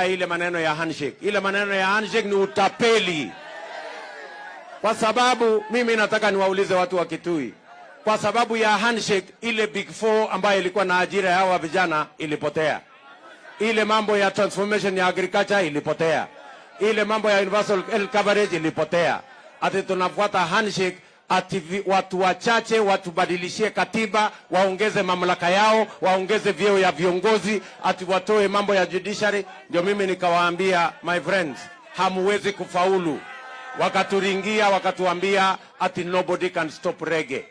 ile maneno ya handshake. Ile maneno ya handshake ni utapeli, kwa sababu mimi nataka niwaulize watu wa Kitui, kwa sababu ya handshake, ile big four ambayo ilikuwa na ajira ya hawa vijana ilipotea, ile mambo ya transformation ya agriculture ilipotea, ile mambo ya universal health coverage ilipotea. Ati tunafuata handshake ati watu wachache watubadilishie katiba, waongeze mamlaka yao, waongeze vyeo ya viongozi, ati watoe mambo ya judiciary. Ndio mimi nikawaambia, my friends, hamuwezi kufaulu. Wakaturingia, wakatuambia ati nobody can stop rege.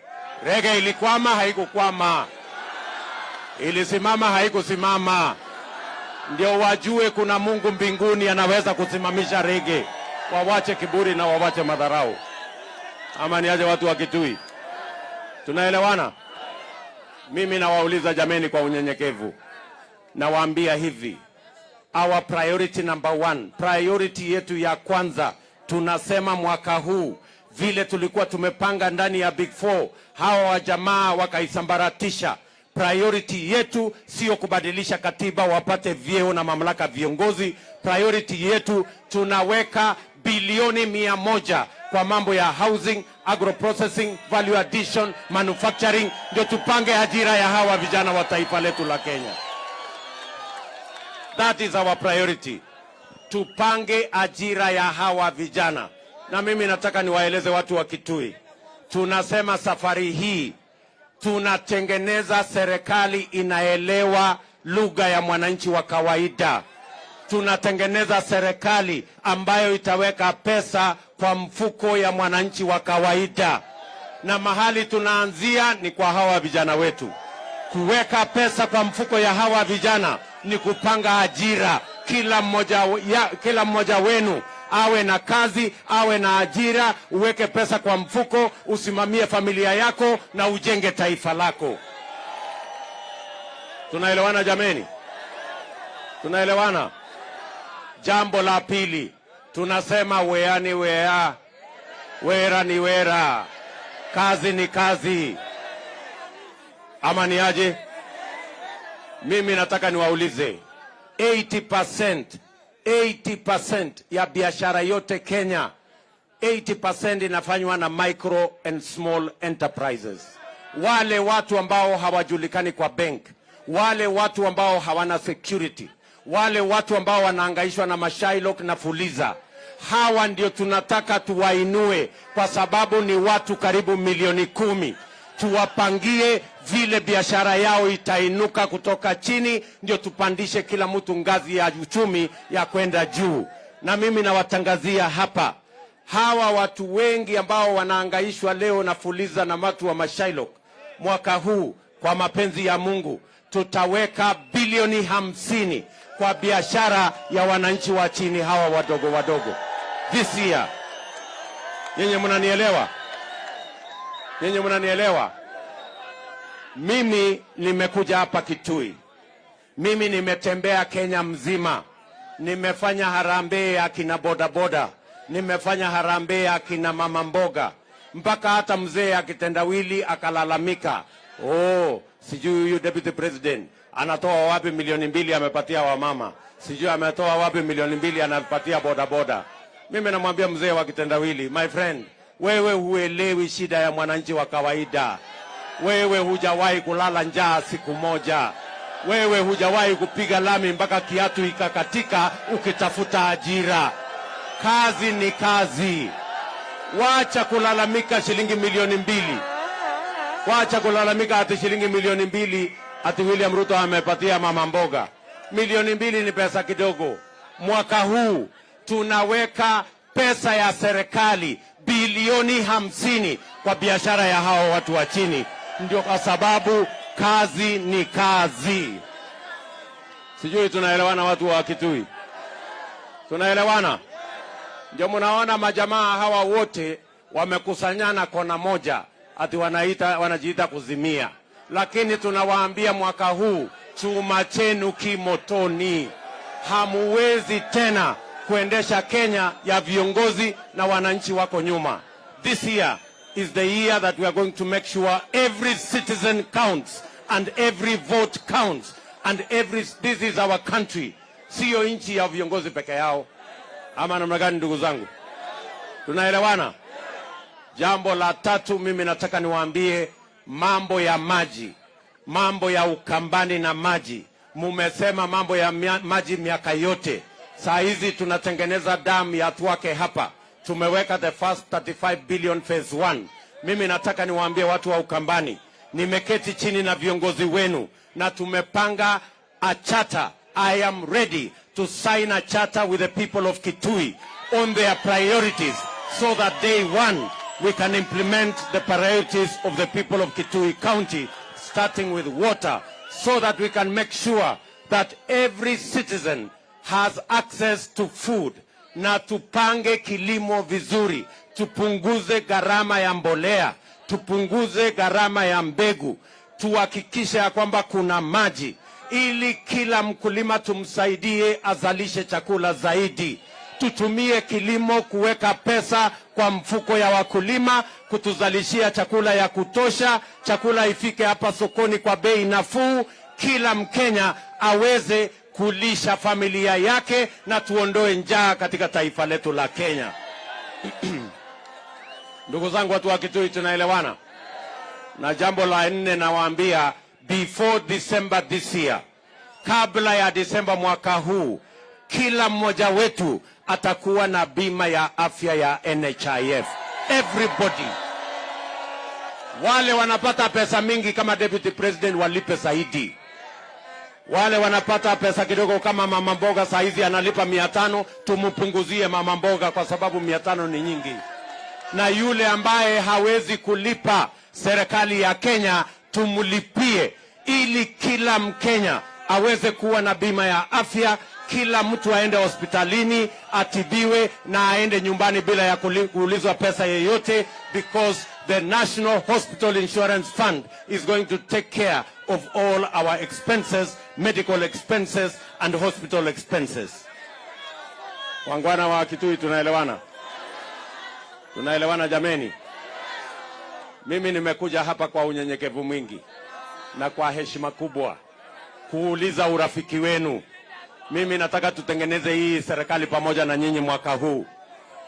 Rege ilikwama, haikukwama, ilisimama, haikusimama. Ndio wajue kuna Mungu mbinguni anaweza kusimamisha rege. Wawache kiburi na wawache madharau ama niaje watu wa Kitui? Tunaelewana? Mimi nawauliza jameni, kwa unyenyekevu, nawaambia hivi, our priority number one, priority yetu ya kwanza, tunasema mwaka huu vile tulikuwa tumepanga ndani ya Big Four, hawa wajamaa wakaisambaratisha. Priority yetu sio kubadilisha katiba wapate vyeo na mamlaka viongozi. Priority yetu tunaweka bilioni mia moja kwa mambo ya housing, agro processing, value addition, manufacturing, ndio tupange ajira ya hawa vijana wa taifa letu la Kenya. That is our priority. Tupange ajira ya hawa vijana, na mimi nataka niwaeleze watu wa Kitui, tunasema safari hii tunatengeneza serikali inaelewa lugha ya mwananchi wa kawaida tunatengeneza serikali ambayo itaweka pesa kwa mfuko ya mwananchi wa kawaida, na mahali tunaanzia ni kwa hawa vijana wetu. Kuweka pesa kwa mfuko ya hawa vijana ni kupanga ajira. Kila mmoja, ya, kila mmoja wenu awe na kazi, awe na ajira, uweke pesa kwa mfuko, usimamie familia yako na ujenge taifa lako. Tunaelewana jameni? Tunaelewana? Jambo la pili tunasema wea ni wea, wera ni wera, kazi ni kazi, ama ni aje? Mimi nataka niwaulize 80%, 80% ya biashara yote Kenya 80% inafanywa na micro and small enterprises, wale watu ambao hawajulikani kwa bank, wale watu ambao hawana security wale watu ambao wanaangaishwa na mashailok na fuliza, hawa ndio tunataka tuwainue, kwa sababu ni watu karibu milioni kumi. Tuwapangie vile biashara yao itainuka kutoka chini, ndio tupandishe kila mtu ngazi ya uchumi ya kwenda juu. Na mimi nawatangazia hapa, hawa watu wengi ambao wanaangaishwa leo na fuliza na watu wa mashailok, mwaka huu kwa mapenzi ya Mungu tutaweka bilioni hamsini kwa biashara ya wananchi wa chini hawa wadogo wadogo. This year. Nyinyi mnanielewa? Nyinyi mnanielewa? Mimi nimekuja hapa Kitui, mimi nimetembea Kenya mzima, nimefanya harambee ya kina bodaboda, nimefanya harambee ya kina mama mboga, mpaka hata mzee akitendawili akalalamika, oh, sijui huyu deputy president anatoa wapi milioni mbili amepatia wamama, sijui ametoa wapi milioni mbili anapatia bodaboda. Mimi namwambia mzee wa kitendawili, my friend, wewe huelewi shida ya mwananchi wa kawaida. Wewe hujawahi kulala njaa siku moja. Wewe hujawahi kupiga lami mpaka kiatu ikakatika ukitafuta ajira. Kazi ni kazi. Wacha kulalamika shilingi milioni mbili. Wacha kulalamika hati shilingi milioni mbili ati William Ruto amepatia mama mboga. Milioni mbili ni pesa kidogo. Mwaka huu tunaweka pesa ya serikali bilioni hamsini kwa biashara ya hawa watu wa chini, ndio kwa sababu kazi ni kazi. Sijui tunaelewana, watu wa Kitui, tunaelewana? Ndio mnaona majamaa hawa wote wamekusanyana kona moja, ati wanaita wanajiita kuzimia lakini tunawaambia mwaka huu chuma chenu kimotoni. Hamuwezi tena kuendesha Kenya ya viongozi na wananchi wako nyuma. This year is the year that we are going to make sure every citizen counts and every vote counts and every this is our country. siyo nchi ya viongozi peke yao. Ama namna gani, ndugu zangu? Tunaelewana? Jambo la tatu, mimi nataka niwaambie mambo ya maji, mambo ya Ukambani na maji. Mumesema mambo ya mia, maji miaka yote. Saa hizi tunatengeneza damu ya Thwake hapa, tumeweka the first 35 billion phase 1. Mimi nataka niwaambie watu wa Ukambani, nimeketi chini na viongozi wenu na tumepanga a charter. I am ready to sign a charter with the people of Kitui on their priorities so that day one we can implement the priorities of the people of Kitui County, starting with water, so that we can make sure that every citizen has access to food na tupange kilimo vizuri, tupunguze gharama ya mbolea, tupunguze gharama ya mbegu, tuhakikishe ya kwamba kuna maji ili kila mkulima tumsaidie azalishe chakula zaidi. Tutumie kilimo kuweka pesa kwa mfuko ya wakulima, kutuzalishia chakula ya kutosha, chakula ifike hapa sokoni kwa bei nafuu, kila Mkenya aweze kulisha familia yake na tuondoe njaa katika taifa letu la Kenya. Ndugu zangu, watu wa Kitui, tunaelewana? Na jambo la nne nawaambia, before December this year, kabla ya Desemba mwaka huu, kila mmoja wetu atakuwa na bima ya afya ya NHIF. Everybody. Wale wanapata pesa mingi kama deputy president walipe zaidi. Wale wanapata pesa kidogo kama mama mboga saa hizi analipa mia tano, tumpunguzie mama mboga kwa sababu mia tano ni nyingi. Na yule ambaye hawezi kulipa, serikali ya Kenya tumlipie, ili kila Mkenya aweze kuwa na bima ya afya, kila mtu aende hospitalini atibiwe na aende nyumbani bila ya kuulizwa pesa yeyote, because the National Hospital Insurance Fund is going to take care of all our expenses, medical expenses and hospital expenses. Wangwana wa Kitui, tunaelewana? Tunaelewana jameni? Mimi nimekuja hapa kwa unyenyekevu mwingi na kwa heshima kubwa kuuliza urafiki wenu. Mimi nataka tutengeneze hii serikali pamoja na nyinyi mwaka huu.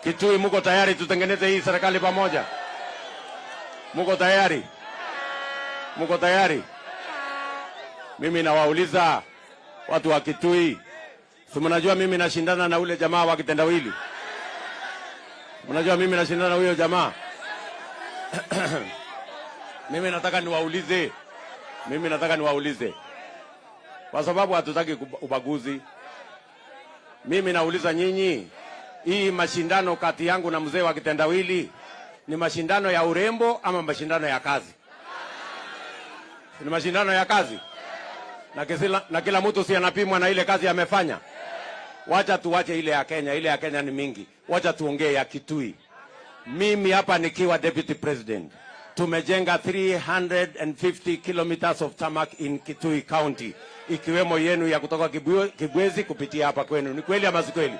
Kitui, muko tayari tutengeneze hii serikali pamoja? Muko tayari? Muko tayari? Mimi nawauliza watu wa Kitui, si mnajua mimi nashindana na ule jamaa wa kitendawili? Mnajua mimi nashindana na huyo jamaa? mimi nataka niwaulize, mimi nataka niwaulize kwa sababu hatutaki ubaguzi. Mimi nauliza nyinyi, hii mashindano kati yangu na mzee wa kitendawili ni mashindano ya urembo ama mashindano ya kazi? Ni mashindano ya kazi na, kisila, na kila mtu si anapimwa na ile kazi amefanya. Wacha tuwache ile ya Kenya, ile ya Kenya ni mingi. Wacha tuongee ya Kitui. Mimi hapa nikiwa deputy president tumejenga 350 kilometers of tarmac in Kitui County, ikiwemo yenu ya kutoka Kibwezi kupitia hapa kwenu. Ni kweli ama si kweli?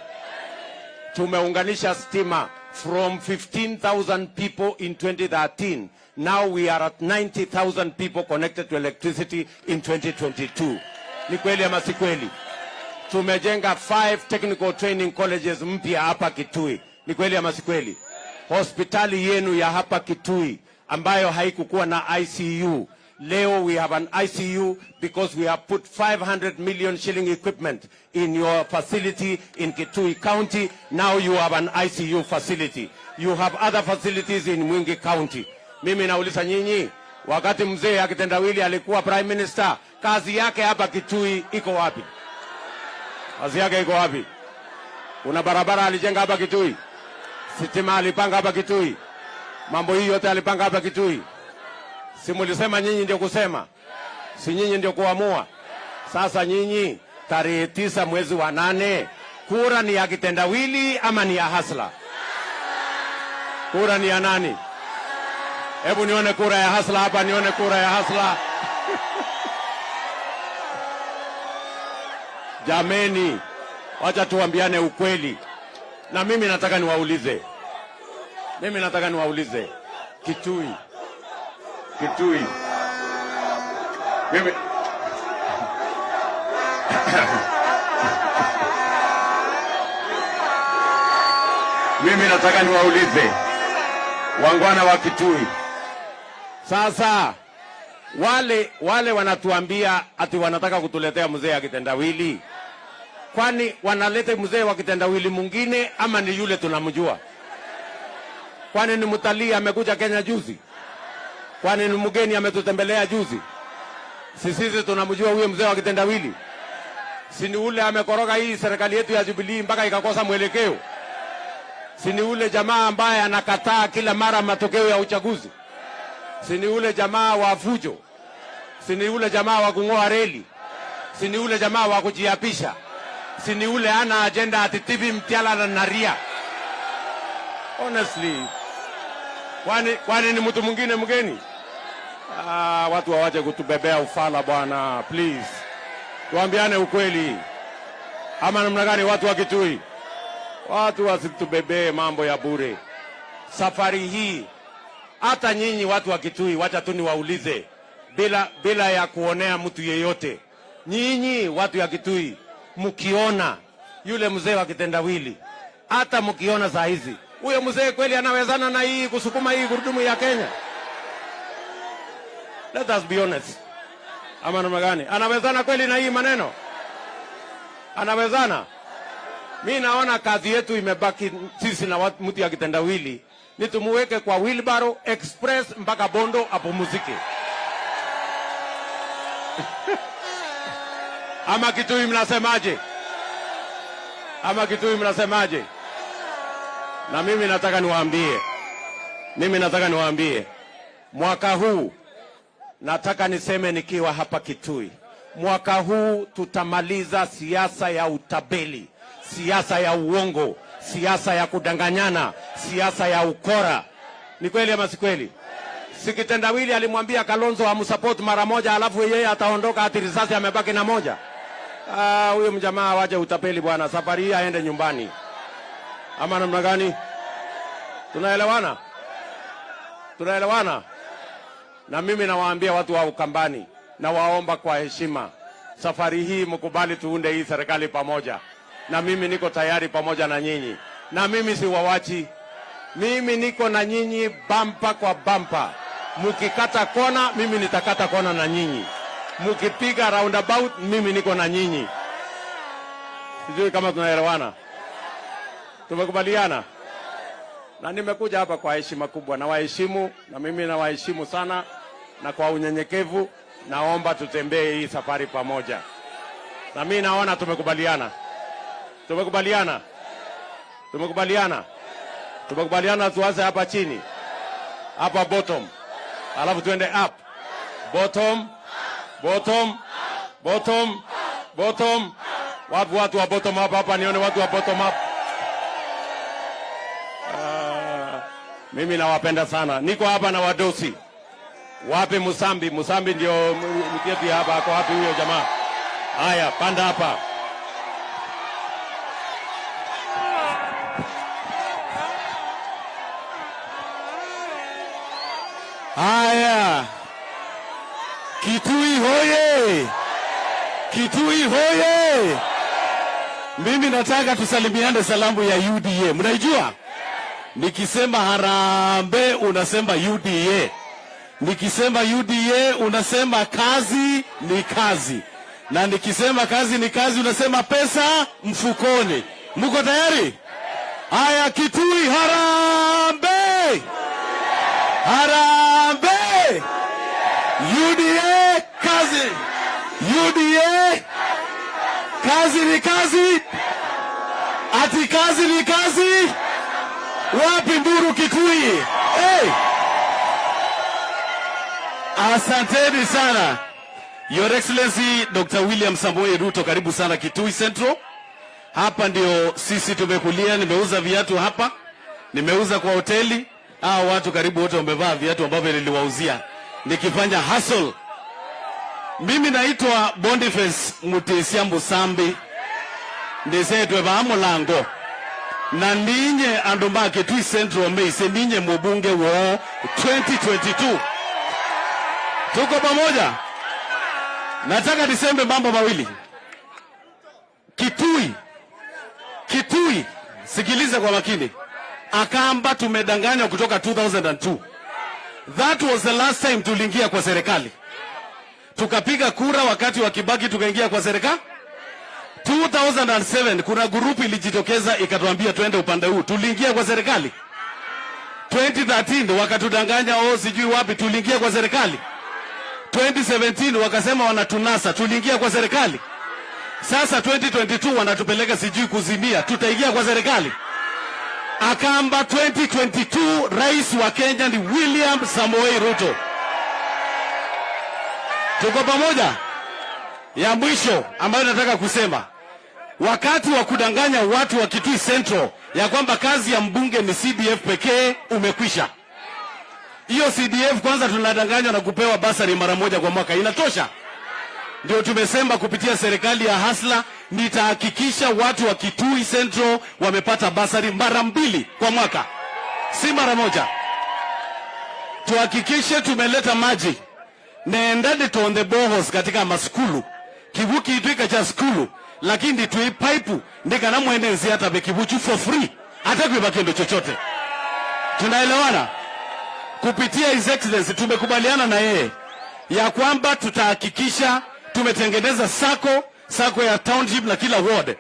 Tumeunganisha stima from 15,000 people in 2013. Now we are at 90,000 people connected to electricity in 2022. Ni kweli ama si kweli? Tumejenga five technical training colleges mpya hapa Kitui. Ni kweli ama si kweli? Hospitali yenu ya hapa Kitui ambayo haikukuwa na ICU leo we have an ICU because we have put 500 million shilling equipment in your facility in Kitui County. Now you have an ICU facility. You have other facilities in Mwingi County. Mimi nauliza nyinyi, wakati mzee akitendawili alikuwa prime minister, kazi yake hapa Kitui iko wapi? Kazi yake iko wapi? Kuna barabara alijenga hapa Kitui? Sitima alipanga hapa Kitui? Mambo hii yote alipanga hapa Kitui? Si mulisema nyinyi ndio kusema, si nyinyi ndio kuamua? Sasa nyinyi, tarehe tisa mwezi wa nane, kura ni ya kitendawili ama ni ya hasla? Kura ni ya nani? Hebu nione kura ya hasla hapa, nione kura ya hasla. Jameni, wacha tuambiane ukweli. Na mimi nataka niwaulize, mimi nataka niwaulize. Kitui, Kitui. Mimi mimi nataka niwaulize. Wangwana wa Kitui. Sasa wale wale wanatuambia ati wanataka kutuletea mzee wa kitendawili, kwani wanalete mzee wa kitendawili mwingine ama ni yule tunamjua? Kwani ni mtalii amekuja Kenya juzi? Kwani ni mgeni ametutembelea juzi? Si sisi tunamjua huyo mzee wa kitendawili? Si ni ule amekoroga hii serikali yetu ya Jubilee mpaka ikakosa mwelekeo? Si ni ule jamaa ambaye anakataa kila mara matokeo ya uchaguzi? Si ni ule jamaa wa fujo? Si ni ule jamaa wa kung'oa reli? Si ni ule jamaa wa kujiapisha? Si ni ule ana ajenda ati TV Mtiala na Naria? Honestly, kwani kwani ni mtu mwingine mgeni? Ah, watu hawaje kutubebea ufala bwana, please. Tuambiane ukweli, ama namna gani? Watu wa Kitui, watu wasitubebee mambo ya bure. Safari hii hata nyinyi watu wa Kitui, wacha tu niwaulize bila, bila ya kuonea mtu yeyote. Nyinyi watu ya Kitui, mkiona yule mzee wa kitendawili, hata mkiona saa hizi huyo mzee kweli anawezana na hii kusukuma hii gurudumu ya Kenya? Let us be honest. Ama namna gani? Anawezana kweli na hii maneno? Anawezana? Mi naona kazi yetu imebaki sisi na mtu ya kitendawili ni tumuweke kwa wheelbarrow express mpaka Bondo apumzike. Ama Kitui mnasemaje? Ama Kitui mnasemaje? Na mimi nataka niwaambie, mimi nataka niwaambie, mwaka huu nataka niseme nikiwa hapa Kitui, mwaka huu tutamaliza siasa ya utabeli, siasa ya uongo, siasa ya kudanganyana, siasa ya ukora. Ni kweli ama si kweli? Sikitendawili alimwambia Kalonzo amsupport mara moja, alafu yeye ataondoka ati risasi amebaki na moja. Ah, mjamaa waje utapeli bwana, safari hii aende nyumbani. Ama namna gani? Tunaelewana? Tunaelewana? Na mimi nawaambia watu wa Ukambani, nawaomba kwa heshima, safari hii mkubali tuunde hii serikali pamoja, na mimi niko tayari pamoja na nyinyi, na mimi siwawachi. Mimi niko na nyinyi bampa kwa bampa. Mkikata kona, mimi nitakata kona na nyinyi. Mkipiga roundabout, mimi niko na nyinyi. Sijui kama tunaelewana, tumekubaliana. Na nimekuja hapa kwa heshima kubwa, na waheshimu na mimi nawaheshimu sana, na kwa unyenyekevu naomba tutembee hii safari pamoja, na mimi naona tumekubaliana, tumekubaliana, tumekubaliana, tumekubaliana. Tuanze hapa chini, hapa bottom, alafu tuende up, bottom, bottom, bottom, bottom. Wapi watu wa bottom up hapa? Nione watu wa bottom up. Mimi nawapenda sana. Niko hapa na wadosi. Wapi Musambi? Musambi ndio mketi hapa. Ako wapi huyo jamaa? Haya, panda hapa. Haya, Kitui hoye! Kitui hoye! Mimi nataka tusalimiane salamu ya UDA. Mnaijua? Nikisema harambe unasema UDA. Nikisema UDA unasema kazi ni kazi, na nikisema kazi ni kazi unasema pesa mfukoni. Mko tayari? Haya, Kitui harambee! Harambee! UDA kazi! UDA kazi ni kazi, ati kazi ni kazi. Wapi nduru Kikui? Hey! Asanteni sana. Your Excellency Dr. William Samoei Ruto, karibu sana Kitui Central. Hapa ndio sisi tumekulia. Nimeuza viatu hapa, nimeuza kwa hoteli. Hawa watu karibu wote wamevaa viatu ambavyo niliwauzia nikifanya hustle. Mimi naitwa Boniface Mutesia Musambi ndisetwe ba mulango na ninye andu make Central Maize ninye mubunge wo 2022 tuko pamoja. Nataka nisembe mambo mawili. Kitui, Kitui, sikilize kwa makini. Akamba tumedanganywa kutoka 2002. That was the last time tuliingia kwa serikali. Tukapiga kura wakati wa Kibaki tukaingia kwa serikali. 2007 kuna grupu ilijitokeza ikatuambia twende upande huu, tuliingia kwa serikali. 2013 wakatudanganya, oh, sijui wapi, tuliingia kwa serikali. 2017 wakasema wanatunasa, tuliingia kwa serikali. Sasa 2022 wanatupeleka sijui kuzimia, tutaingia kwa serikali. Akamba 2022 rais wa Kenya ni William Samoei Ruto. Tuko pamoja? Ya mwisho ambayo nataka kusema, wakati wa kudanganya watu wa Kitui Central ya kwamba kazi ya mbunge ni CDF pekee umekwisha. Hiyo CDF kwanza tunadanganywa na kupewa basari mara moja kwa mwaka, inatosha. Ndio tumesema kupitia serikali ya Hasla nitahakikisha watu wa Kitui Central wamepata basari mara mbili kwa mwaka, si mara moja. Tuhakikishe tumeleta maji nendade tonde bohos katika maskulu kivuki itwika cha skulu lakini tui pipe ndikana mwenenzi hata bekivuchu for free hata kuiba kindo chochote. Tunaelewana? Kupitia His Excellency tumekubaliana na yeye ya kwamba tutahakikisha tumetengeneza sako sako ya township na kila ward,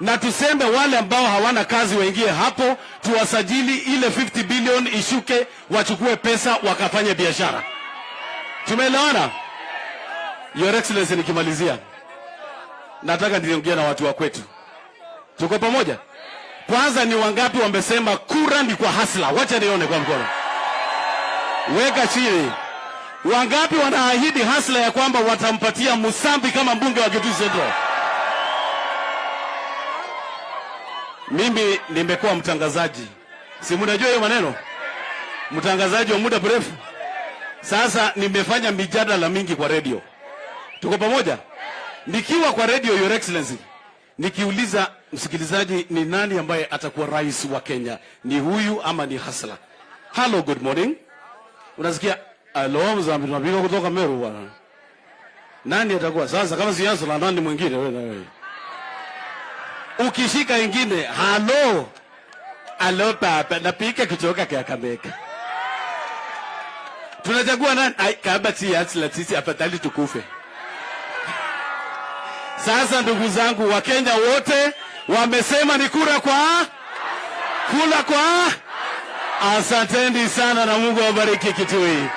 na tuseme wale ambao hawana kazi waingie hapo, tuwasajili, ile 50 billion ishuke, wachukue pesa wakafanye biashara. Tumeelewana? Your Excellency, nikimalizia nataka niliongea na watu wa kwetu. Tuko pamoja? Kwanza ni wangapi wamesema kura ni kwa Hasla? Wacha nione kwa mkono. Weka chini. Wangapi wanaahidi Hasla ya kwamba watampatia Musambi kama mbunge wa Kitui Central? Mimi nimekuwa mtangazaji, si mnajua hiyo maneno, mtangazaji wa muda mrefu. Sasa nimefanya mijadala mingi kwa redio. Tuko pamoja? Nikiwa kwa radio Your Excellency, nikiuliza msikilizaji, ni nani ambaye atakuwa rais wa Kenya, ni huyu ama ni Hasla? Hello, good morning. Unasikia alo, tunapiga kutoka Meru bwana. Nani atakuwa sasa? Kama si Hasla, nani mwingine? Wewe na wewe ukishika ingine, halo alo, papa napika kutoka Kakamega tunachagua nani? Ai, kama si Hasla, sisi afadhali tukufe. Sasa ndugu zangu, Wakenya wote wamesema ni kura kwa kula kwa. Asanteni sana na Mungu awabariki Kitui.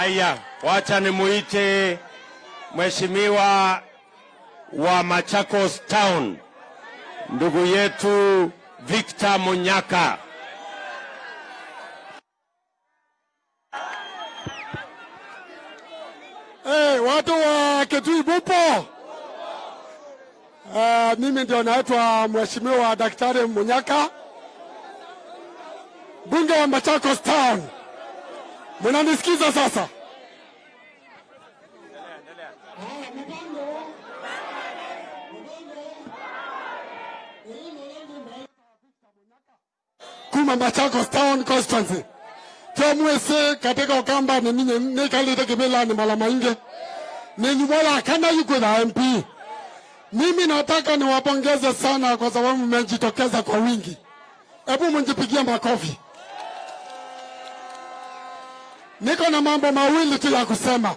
Aya, wacha nimuite mheshimiwa wa Machakos Town ndugu yetu Victor Munyaka. Hey, watu wa Kitui bupo? Uh, mimi ndio naitwa Mheshimiwa Daktari Munyaka, bunge wa Machakos Town. Mnanisikiza sasa? kuma Machakos Town constituency tomwese katika Ukamba ni ninye nikalite kimila ni mala mainge ninyumola kana yuko na MP. Mimi nataka niwapongeze sana kwa sababu mmejitokeza kwa wingi. Hebu mjipigie makofi. Niko na mambo mawili tu ya kusema,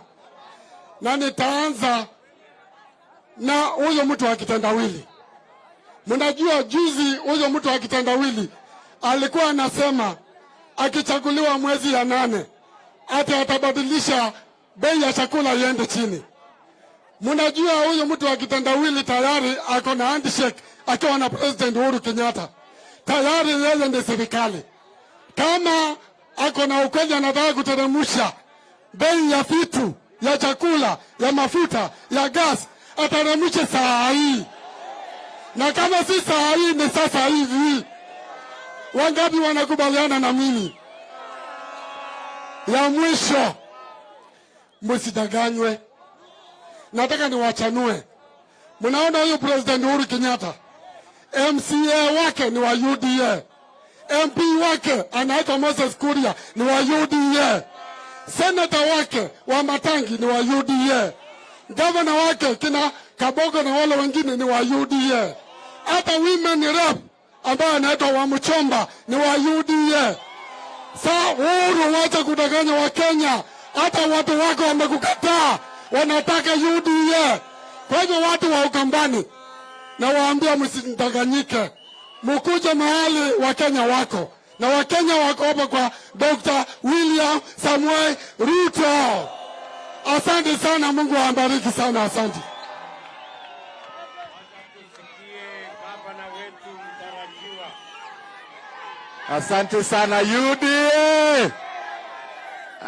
na nitaanza na huyo mtu wa kitendawili. Mnajua juzi huyo mtu wa alikuwa anasema akichaguliwa mwezi ya nane ati atabadilisha bei ya chakula iende chini. Mnajua huyu mtu wa tayari ako na handshake akiwa na President Uhuru Kenyatta, tayari yeye ndiye serikali. Kama ako na ukweli, anataka kuteremsha bei ya vitu ya chakula, ya mafuta, ya gas, ateremshe saa hii, na kama si saa hii ni sasa hivi. Wangapi wanakubaliana na mimi? Ya mwisho, msidanganywe. Nataka niwachanue. Mnaona huyu President Uhuru Kenyatta, MCA wake ni wa UDA, MP wake anaitwa Moses Kuria ni wa UDA, senata wake wa Matangi ni wa UDA, gavana wake kina Kabogo na wale wengine ni wa UDA, hata women rep ambaye anaitwa Wamchomba ni wa UDA. Saa Uhuru, wacha kudanganya Wakenya, hata watu wako wamekukataa, wanataka UDA. Kwa hivyo watu wa Ukambani na waambia msidanganyike, mukuje mahali Wakenya wako na Wakenya wako hapa kwa Dr. William Samuel Ruto. Asante sana, Mungu awabariki sana, asante. Asante sana UDA.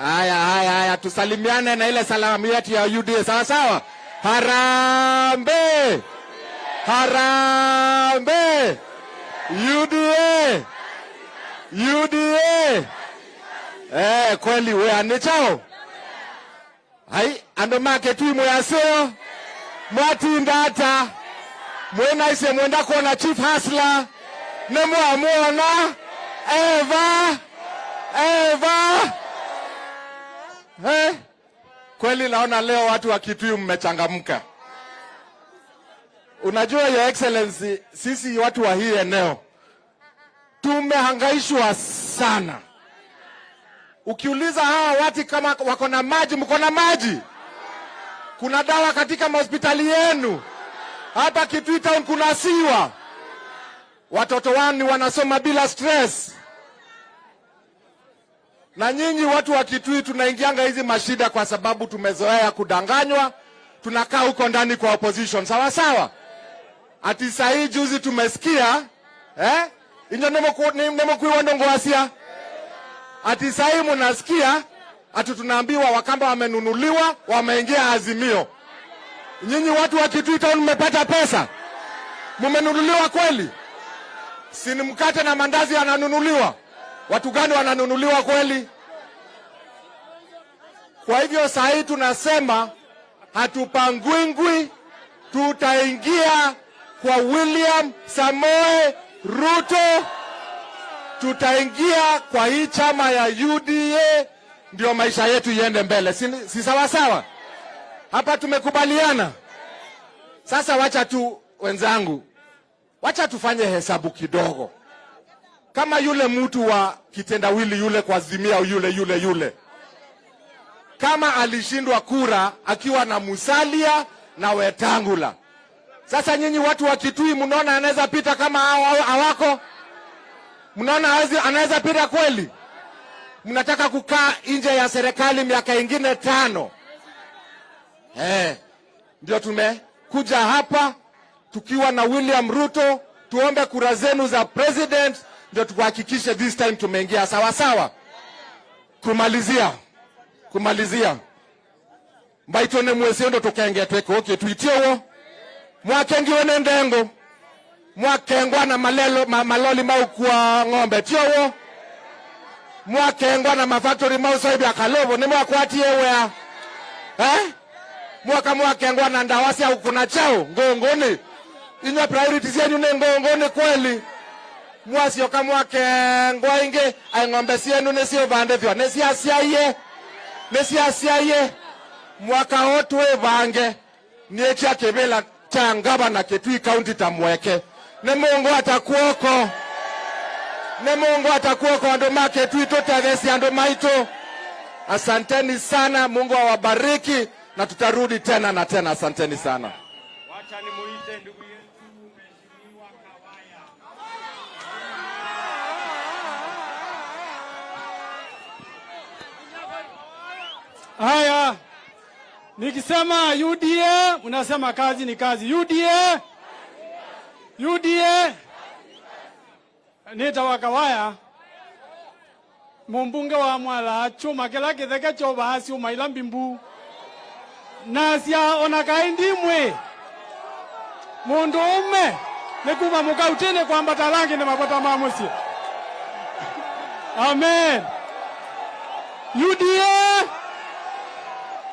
Haya, haya, haya, tusalimiane na ile salamu yetu ya UDA, sawa sawa. Harambe, harambe, UDA, UDA. Eh, kweli we anichao hai ando make tui mwaseo mwatindata mwenaise mwenda kuona chief hasla nemwamwona Eva, Eva. Eh, kweli naona leo watu wa Kitui mmechangamka. Unajua your excellency, sisi watu wa hii eneo tumehangaishwa sana. Ukiuliza hawa watu kama wako na maji, mko na maji? Kuna dawa katika mahospitali yenu? Hapa Kitui town kuna siwa watoto wani wanasoma bila stress. Na nyinyi watu wa Kitui tunaingianga hizi mashida kwa sababu tumezoea kudanganywa, tunakaa huko ndani kwa opposition, sawa sawa. Ati saa hii juzi tumesikia eh, inyo nemokuiwa ndongoasia ati saa hii munasikia ati tunaambiwa Wakamba wamenunuliwa, wameingia Azimio. Nyinyi watu wa Kitui town mmepata pesa, mumenunuliwa kweli? si ni mkate na mandazi yananunuliwa? Watu gani wananunuliwa kweli? Kwa hivyo saa hii tunasema hatupangwingwi, tutaingia kwa William Samoe Ruto, tutaingia kwa hii chama ya UDA, ndio maisha yetu iende mbele, si, si sawa sawa? Hapa tumekubaliana. Sasa wacha tu wenzangu, wacha tufanye hesabu kidogo, kama yule mtu wa kitendawili yule kwa Azimia yule yule yule, kama alishindwa kura akiwa na Musalia na Wetangula. Sasa nyinyi watu wa Kitui mnaona anaweza pita kama hawako? Mnaona anaweza pita kweli? Mnataka kukaa nje ya serikali miaka ingine tano? Eh, ndio tumekuja hapa tukiwa na William Ruto, tuombe kura zenu za president, ndio tuhakikishe this time tumeingia sawa sawa. Kumalizia, kumalizia. Mbaitone mwesio ndo tukengetweke okay, tuitiowo mwakengiwe ne ndengo. Mwakengwa na malelo, ma, maloli maukua ng'ombe. Tiowo mwakengwa na mafactory mausoibya kalovo ni mwakwatie wea eh? mwaka mwakengwa na ndawasi au kuna chao. Ngongoni. Inywa priorities yenyu ni ngongoni kweli mwasioka mwakengwa ingi aing'ombe sienu ciaciaie nisiasiaie nisiasiaie mwaka wo twivange niekia kivila cha ngavana Kitui kaunti tamweke ni mungu atakuoko. Ni mungu atakuoko andu ma Kitui tutethecia andu maitu. Asanteni sana mungu awabariki na tutarudi tena na tena. Asanteni sana. Wacha nimuite ndugu. Haya, nikisema UDA mnasema kazi ni kazi. UDA, UDA nitawa Kawaya mumbunge wa mwala chuma kila kitheke choba hasi umaila mbimbu. Nasia ona kaindimwe mundu ume nikuma mukautini kwambata talangi ni mapata mamusi amen. UDA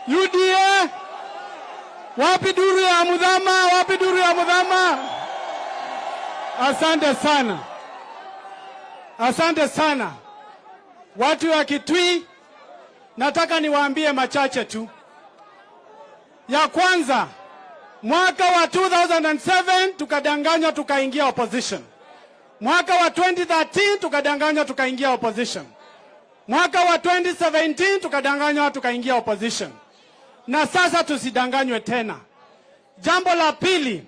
UDA wapi duru ya mudhama? Wapi duru ya mudhama? Asante sana. Asante sana. Watu wa Kitui nataka niwaambie machache tu. Ya kwanza mwaka wa 2007 tukadanganywa tukaingia opposition. Mwaka wa 2013 tukadanganywa tukaingia opposition. Mwaka wa 2017 tukadanganywa tukaingia opposition, na sasa tusidanganywe tena. Jambo la pili,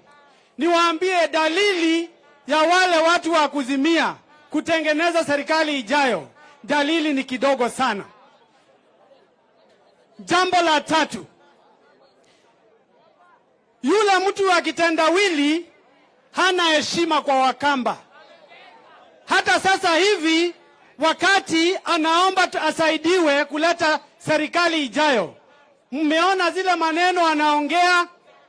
niwaambie dalili ya wale watu wa kuzimia kutengeneza serikali ijayo, dalili ni kidogo sana. Jambo la tatu, yule mtu wa kitendawili hana heshima kwa Wakamba. Hata sasa hivi wakati anaomba asaidiwe kuleta serikali ijayo, mmeona zile maneno anaongea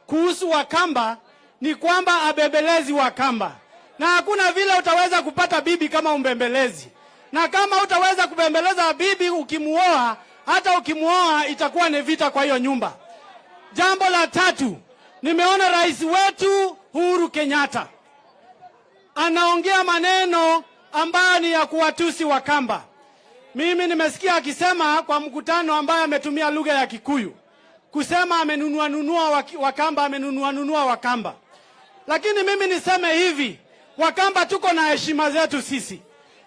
kuhusu Wakamba ni kwamba abembelezi Wakamba, na hakuna vile utaweza kupata bibi kama umbembelezi, na kama utaweza kubembeleza bibi ukimuoa, hata ukimuoa itakuwa ni vita kwa hiyo nyumba. Jambo la tatu, nimeona rais wetu Uhuru Kenyatta anaongea maneno ambayo ni ya kuwatusi Wakamba. Mimi nimesikia akisema kwa mkutano ambaye ametumia lugha ya Kikuyu kusema amenunua nunua Wakamba, amenunua nunua Wakamba. Lakini mimi niseme hivi, Wakamba tuko na heshima zetu sisi.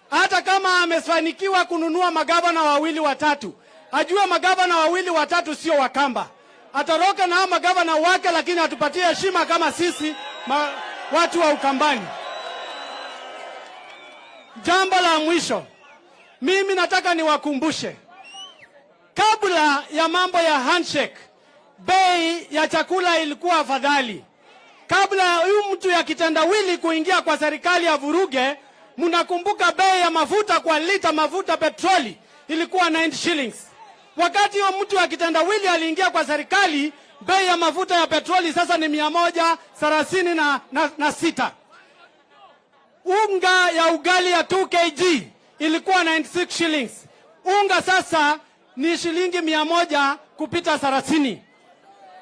Hata kama amefanikiwa kununua magavana wawili watatu, ajue magavana wawili watatu sio Wakamba. Atoroke na magavana wake, lakini atupatie heshima kama sisi ma, watu wa Ukambani. Jambo la mwisho, mimi nataka niwakumbushe, kabla ya mambo ya handshake, bei ya chakula ilikuwa afadhali. Kabla huyu mtu ya kitendawili kuingia kwa serikali ya vuruge, mnakumbuka bei ya mafuta kwa lita mafuta petroli ilikuwa 90 shillings. Wakati huyo mtu ya kitendawili aliingia kwa serikali, bei ya mafuta ya petroli sasa ni mia moja thelathini na, na, na sita unga ya ugali ya 2 kg ilikuwa 96 shillings. Unga sasa ni shilingi mia moja kupita thelathini.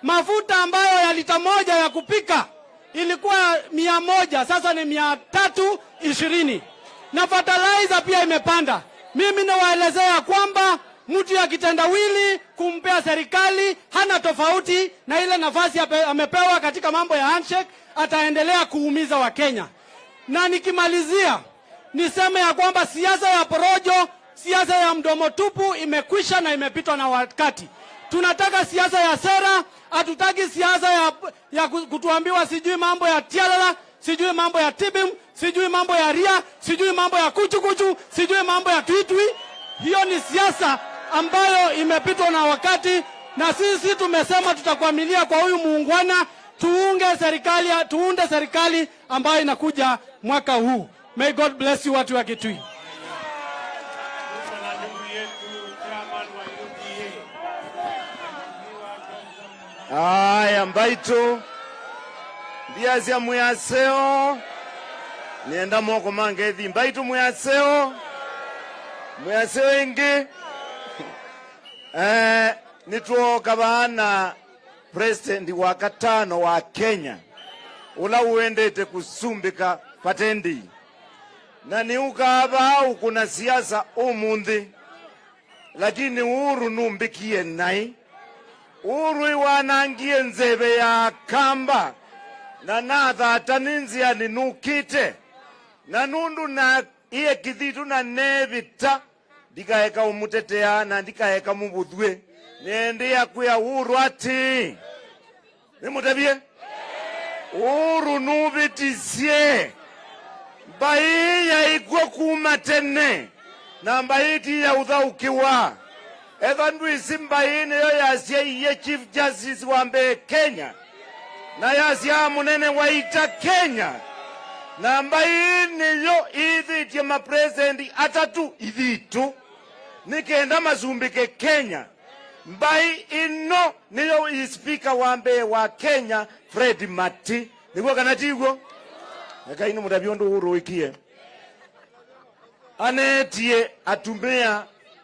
Mafuta ambayo ya lita moja ya kupika ilikuwa mia moja sasa ni mia tatu ishirini na fertilizer pia imepanda. Mimi nawaelezea kwamba mtu ya kitendawili kumpea serikali hana tofauti na ile nafasi amepewa katika mambo ya handshake, ataendelea kuumiza Wakenya na nikimalizia niseme ya kwamba siasa ya porojo, siasa ya mdomo tupu imekwisha na imepitwa na wakati. Tunataka siasa ya sera, hatutaki siasa ya, ya kutuambiwa sijui mambo ya tialala, sijui mambo ya tibim, sijui mambo ya ria, sijui mambo ya kuchukuchu, sijui mambo ya twitwi. Hiyo ni siasa ambayo imepitwa na wakati, na sisi tumesema tutakuamilia kwa huyu muungwana tuunge serikali, tuunde serikali ambayo inakuja mwaka huu. May God bless you watu wa Kitui. Aya mbaitu ndiazya muyaseo. Nienda moko mange ethi mbaitu muyaseo. Muyaseo ingi. Eh, nitwoka president wa katano wa Kenya. Ula uendete kusumbika patendi na niukava au kuna siasa? Umunthi lakini uru numbikie nai. Uru iwanangie nzeve ya kamba. Na nathata ni nzia ninukite na nundu na iye kithitu na nevita. Ndikaeka umutetea na ndikaeka mubuthwe nindi yakwia uru ati. Nimutevie uru nuvitisie mbai yaikwa kuma tene. Na mbai ti isi mbai niyo yasyaiye chief justice wa mbee kenya. Na yasya munene waita kenya. Na mbai niyo ithitie mapresidenti atatu. Ithitu nikenda masumbike kenya. Mbai ino niyo ispika wa mbee wa kenya fred mati. Niguo kana tiguo ekaini mutabio ndu uruikie. Anetie atumia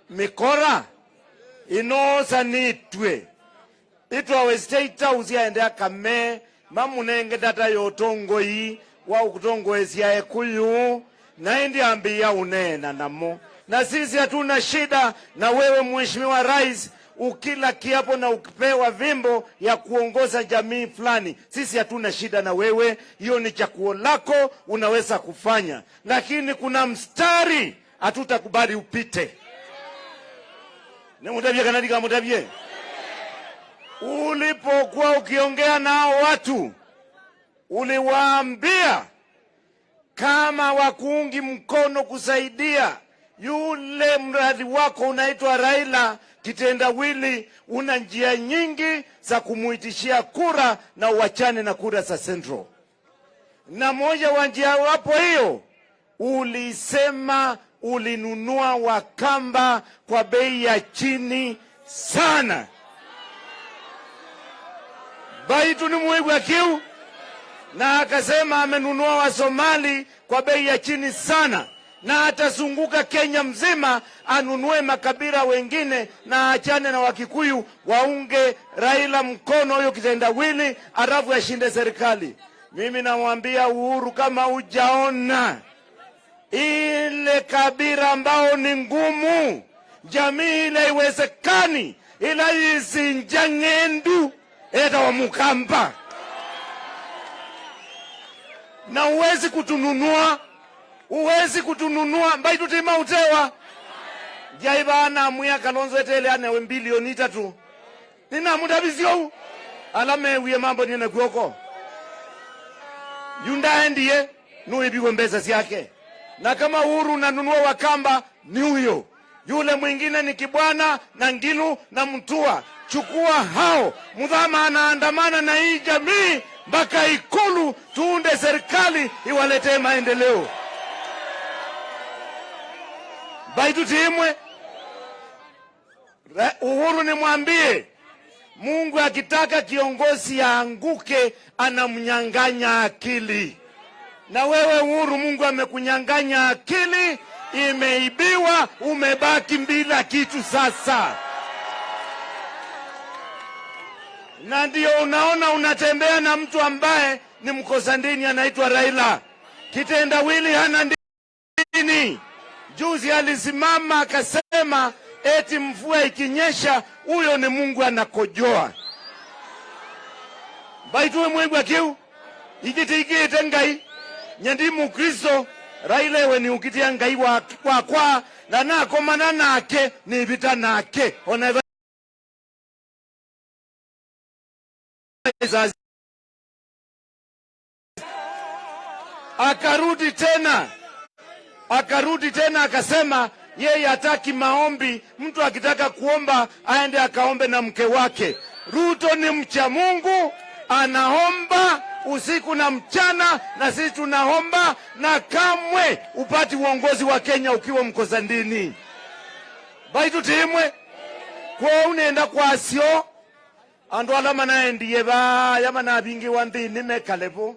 mikora inosanitwe. Itwawe state house yaende akame mamunenge data yotongoi wa ukutongoesya ekuyu naindi ambi ya unena namo. Na sisi hatuna shida na wewe mheshimiwa rais ukila kiapo na ukipewa vimbo ya kuongoza jamii fulani, sisi hatuna shida na wewe, hiyo ni chaguo lako, unaweza kufanya, lakini kuna mstari hatutakubali upite. Nimutabie kanadi kamutabie, ulipokuwa ukiongea nao watu uliwaambia kama wakuungi mkono kusaidia yule mradi wako unaitwa Raila kitendawili, una njia nyingi za kumuitishia kura na uachane na kura za Central. Na moja wa njia wapo hiyo, ulisema ulinunua Wakamba kwa bei ya chini sana. Baitu ni muigwa kiu na akasema amenunua Wasomali kwa bei ya chini sana, na atazunguka Kenya mzima anunue makabila wengine na achane na Wakikuyu waunge Raila mkono huyo kitendawili, alafu ashinde serikali. Mimi namwambia Uhuru, kama hujaona ile kabila ambao ni ngumu, jamii ile iwezekani, ila izinja ng'endu eta wa Mukamba na uwezi kutununua, uwezi kutununua mbai tutima utewa. Jaiba ana amuya kalonzo etele anewe mbilioni itatu alame alamewie mambo nine kwoko yundaendiye nuibiwe mbesa syake na kama Uhuru unanunua Wakamba ni huyo yule mwingine ni Kibwana na Ngilu na Mtua. Chukua hao, Mudhama anaandamana na hii jamii mpaka Ikulu, tuunde serikali iwaletee maendeleo. Ra- Uhuru nimwambie Mungu akitaka kiongozi aanguke, anamnyang'anya akili na wewe Uhuru, Mungu amekunyang'anya akili, imeibiwa, umebaki bila kitu sasa. Na ndio unaona unatembea na mtu ambaye ni mkosa dini, anaitwa Raila. Kitendawili hana. Juzi alisimama akasema eti mvua ikinyesha, huyo ni Mungu anakojoa. baituwe mwigwa kiu igitiigite ngai. Nyendi mukristo raila ewe ni ukitia ngai wa- wakwa na nakomana nake nivita nake. Ona akarudi tena akarudi tena akasema yeye hataki maombi. Mtu akitaka kuomba aende akaombe na mke wake. Ruto ni mcha Mungu, anaomba usiku na mchana, na sisi tunaomba, na kamwe upati uongozi wa Kenya ukiwa mkosa ndini baitu timwe kwo unenda kwasyo andu ala manaendiye baya manabingiwa nthini mekalevo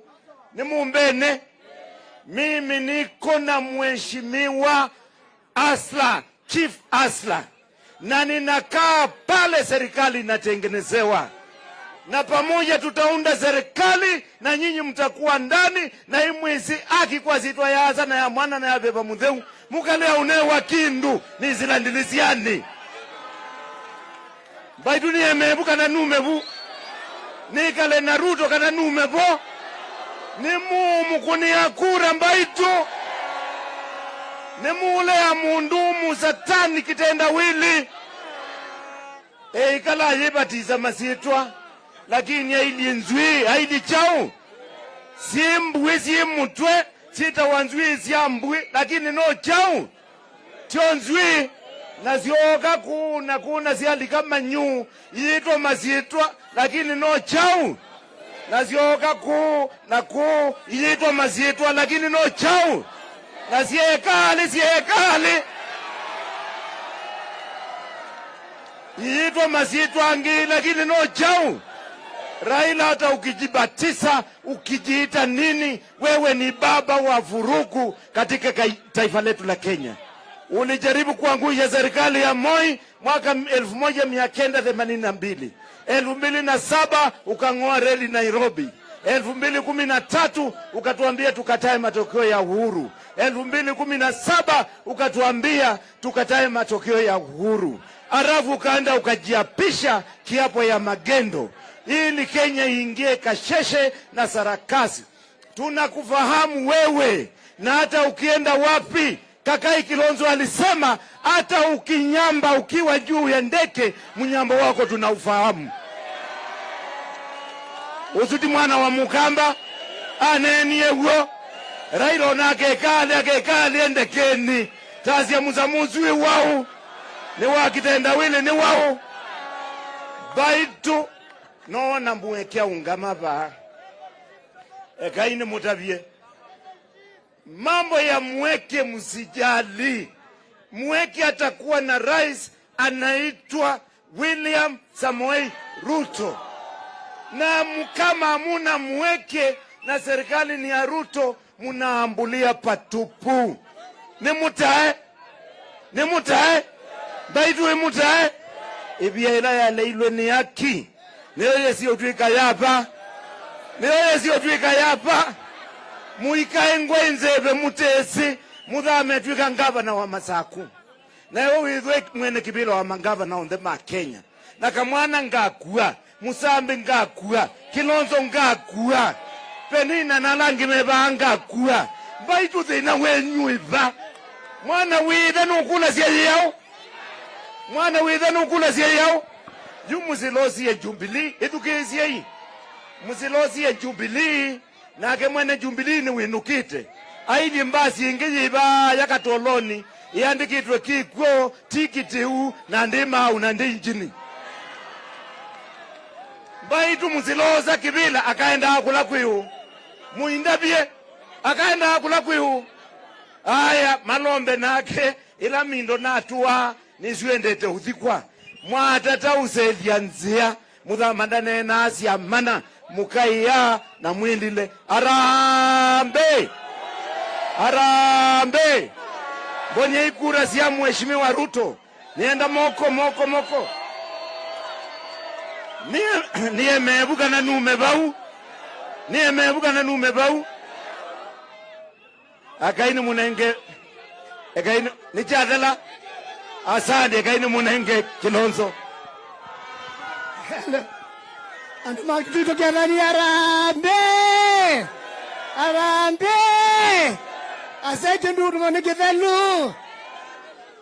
nimumbene mimi niko na mheshimiwa Asla, Chief Asla, na ninakaa pale serikali inatengenezewa, na pamoja tutaunda serikali na nyinyi mtakuwa ndani, na hii mwezi akikwazitwa yaza na ya mwana na ya beba mutheu mukalea unewa kindu nizilandilisiani baitu niemevu kana numevu nikale na Ruto kana numevo ni mumu kunia kura mbaitu ya mundumu satani kitenda wili. Eikala ayebatiza masitwa lakini aili nzwi aili chau. Si simutwe si mutwe sitawa nzwi sya mbwi lakini no chau. Tyo nzwi nasyoka kuna kuna syalika manyu yitwa masitwa lakini no chau nazioka kuu na kuu yiitwa masiitwa lakini no chau. Na siekali siekali. Yiitwa masiitwa angi lakini no chau. Raila hata ukijibatisa ukijiita nini, wewe ni baba wa vurugu katika taifa letu la Kenya. Ulijaribu kuangusha serikali ya Moi mwaka 1982 elfu mbili na saba ukang'oa reli Nairobi. Elfu mbili kumi na tatu ukatuambia tukatae matokeo ya uhuru. Elfu mbili kumi na saba ukatuambia tukatae matokeo ya uhuru. Alafu ukaenda ukajiapisha kiapo ya magendo. Ili Kenya iingie kasheshe na sarakasi. Tunakufahamu wewe, na hata ukienda wapi, Kakai Kilonzo alisema hata ukinyamba ukiwa juu ya ndeke, mnyambo wako tunaufahamu. Usuti mwana wa mukamba anenie guo raila onake ekale akekale endekeni tasia musamuzui wau. Ni wakitendawili ni wau. Baitu noona mwekea ungama ba ekaini mutavie mambo ya mweke msijali mweke atakuwa na rais anaitwa william samoei ruto na kama hamuna mweke na serikali ni ya ruto munaambulia patupu. Ni mutae? Ni mutae? Baitu mutae? Ibia ila yaleilwe ni yaki niyo yesiyotwika yapa niyo yesiyotwika yapa muikae ngwenzeve mutesi. Muthame twika ngavana wa masaku. Nawe withwe mwene kibila wa mangavana onthe ma kenya. Na kamwana ngakua musambi ngakua kilonzo ngakua penina nalangi mevaa ngakua. Mbaitu thina wenyuiva mwana withe nukula yao. Mwana withe nukula yao. Yu musilosie jubilii ithukiisiei musilosie jubilii nake mwene jubilii ni winukite. Aili mbasi ingi yiva yakatoloni iandikitwe kikwo tikitiu na ndimau na ndi mbaitu muziloza kibila akaenda akula kwihu. Muindavye akaenda akula kwihu. Aya malombe nake ila mindo natuwa nisiwendete uthikwa. Mwatatauselya nzia muthamandane nasya mana mukaiya na mwindile. Arambe! Arambe! Mbonye ikura sia mheshimiwa ruto. Nienda moko moko moko niye niye nume vau niye mevuka na nume vau akaini munenge ekaini nichatela asandi ekaini munenge kilonzo. Andu makitutokethani arambe arambe ase kindu dumane kithelu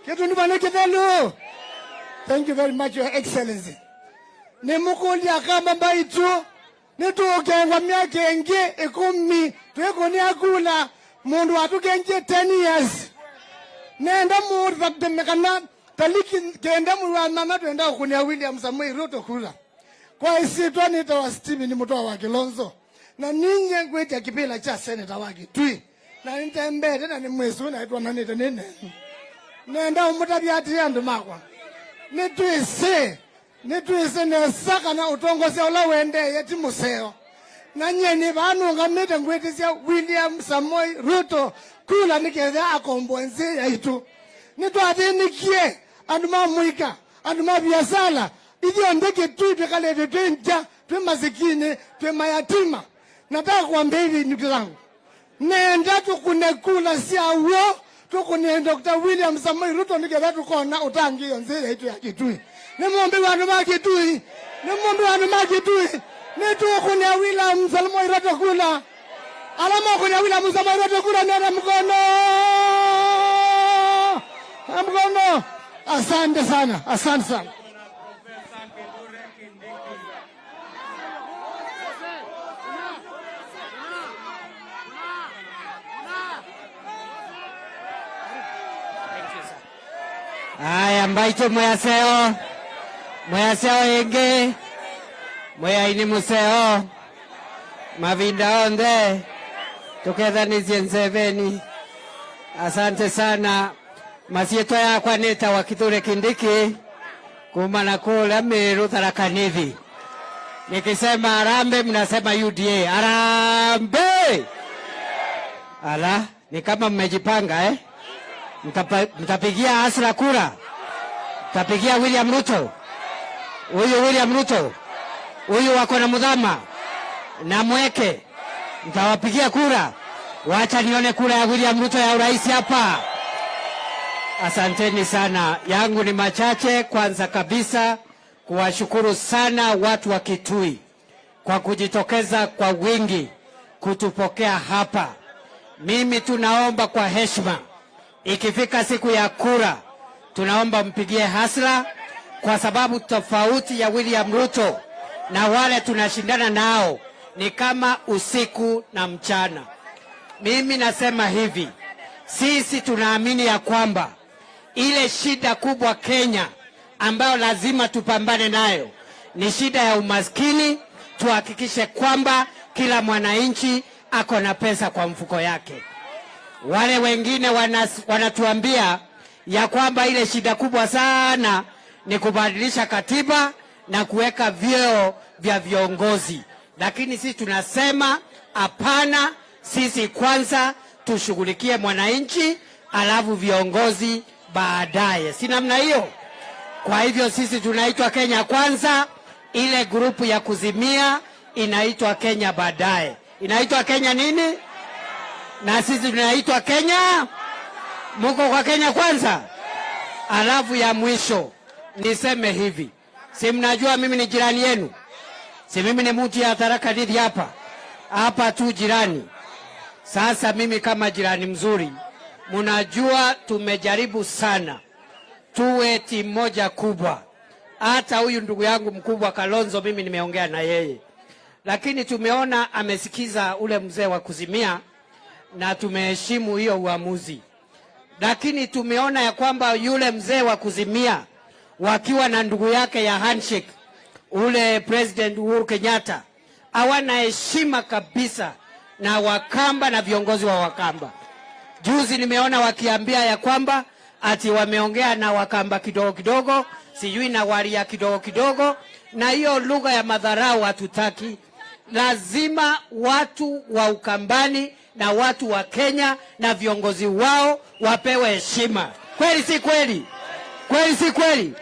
kindu dumane kithelu thank you very much your excellency nimukulia kama mbaitu nitukengwa miaka ingi ikumi. Twikuni akula mundu watukengie 10 years. Nenda mundu tatemekana taliki kenda mundu wa mama twenda kukunia william samuel ruto kula kwa isitwa nitawa Stephen mutoa wa Kilonzo. Na ninye ngwita kipila cha seneta wa Kitui. Na nitembete na ni mwesu na itwa manite nene. Nenda umutabya ati andu makwa nitwise nitwise nesaka na utongosia ula wendeye ti museo. Na nyeni vanungamite ngwitisya William samoi Ruto kula niketha akomboa nzi yaitu nitwathinikie andu mamwika andu ma biasala ithio ndeke tu twikalete twi nja twi masikini twi mayatima. Nataka kuambia hivi ndugu zangu. Nenda tukune kula syauo tukune Dr. William samoi Ruto niketha tukona utangi iyo nzi yaitu ya Kitui nimombi vandu va Kitui nimombi vandu ma Kitui nitukunia William Samoei Ruto kula. Alama kunia William Samoei kula nena mkono. Mkono. Asante sana asante sana. Haya, mbaicho mwaseo ingi mwiaini museo mavinda onthe tukethanisie nseveni. Asante sana. Masietwa yakwa nitawa kithure kindiki kuma na kule miru tharakanithi nikisema arambe mnasema uda arambe! Ala ni kama mmejipanga eh? Mtapigia Asra kura, mtapigia William Ruto, huyu William Ruto, huyu wako na Mudhama na Mweke, mtawapigia kura. Wacha nione kura ya William Ruto ya urais hapa. Asanteni sana. Yangu ni machache. Kwanza kabisa kuwashukuru sana watu wa Kitui kwa kujitokeza kwa wingi kutupokea hapa. Mimi tunaomba kwa heshima, ikifika siku ya kura, tunaomba mpigie hasra, kwa sababu tofauti ya William Ruto na wale tunashindana nao ni kama usiku na mchana. Mimi nasema hivi, sisi tunaamini ya kwamba ile shida kubwa Kenya ambayo lazima tupambane nayo ni shida ya umaskini. Tuhakikishe kwamba kila mwananchi ako na pesa kwa mfuko yake. Wale wengine wanas, wanatuambia ya kwamba ile shida kubwa sana ni kubadilisha katiba na kuweka vyeo vya viongozi, lakini sisi tunasema hapana. Sisi kwanza tushughulikie mwananchi, alafu viongozi baadaye, si namna hiyo? Kwa hivyo sisi tunaitwa Kenya kwanza, ile grupu ya kuzimia inaitwa Kenya baadaye. Inaitwa Kenya nini? Na sisi tunaitwa Kenya. Muko kwa Kenya kwanza? Alafu ya mwisho niseme hivi, si mnajua mimi ni jirani yenu, si mimi ni mtu ya Tharaka Nithi hapa? Hapa tu jirani. Sasa mimi kama jirani mzuri, mnajua tumejaribu sana. Tuwe timu moja kubwa. Hata huyu ndugu yangu mkubwa Kalonzo, mimi nimeongea na yeye, lakini tumeona amesikiza ule mzee wa kuzimia na tumeheshimu hiyo uamuzi, lakini tumeona ya kwamba yule mzee wa kuzimia wakiwa na ndugu yake ya handshake ule President Uhuru Kenyatta hawana heshima kabisa na Wakamba na viongozi wa Wakamba. Juzi nimeona wakiambia ya kwamba ati wameongea na Wakamba kidogo kidogo, sijui na Waria kidogo kidogo, na hiyo lugha ya madharau hatutaki. Lazima watu wa Ukambani na watu wa Kenya na viongozi wao wapewe heshima. Kweli si kweli? Kweli si kweli?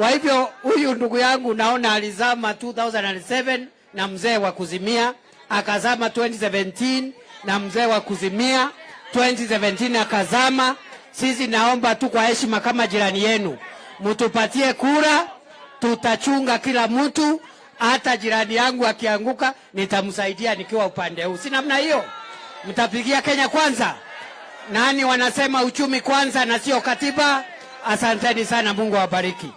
Kwa hivyo huyu ndugu yangu naona alizama 2007 na mzee wa kuzimia, akazama 2017 na mzee wa kuzimia 2017 akazama. Sisi naomba tu kwa heshima kama jirani yenu, mtupatie kura, tutachunga kila mtu. Hata jirani yangu akianguka, nitamsaidia nikiwa upande huu, si namna hiyo? Mtapigia Kenya kwanza. Nani wanasema uchumi kwanza na sio katiba? Asanteni sana, Mungu awabariki.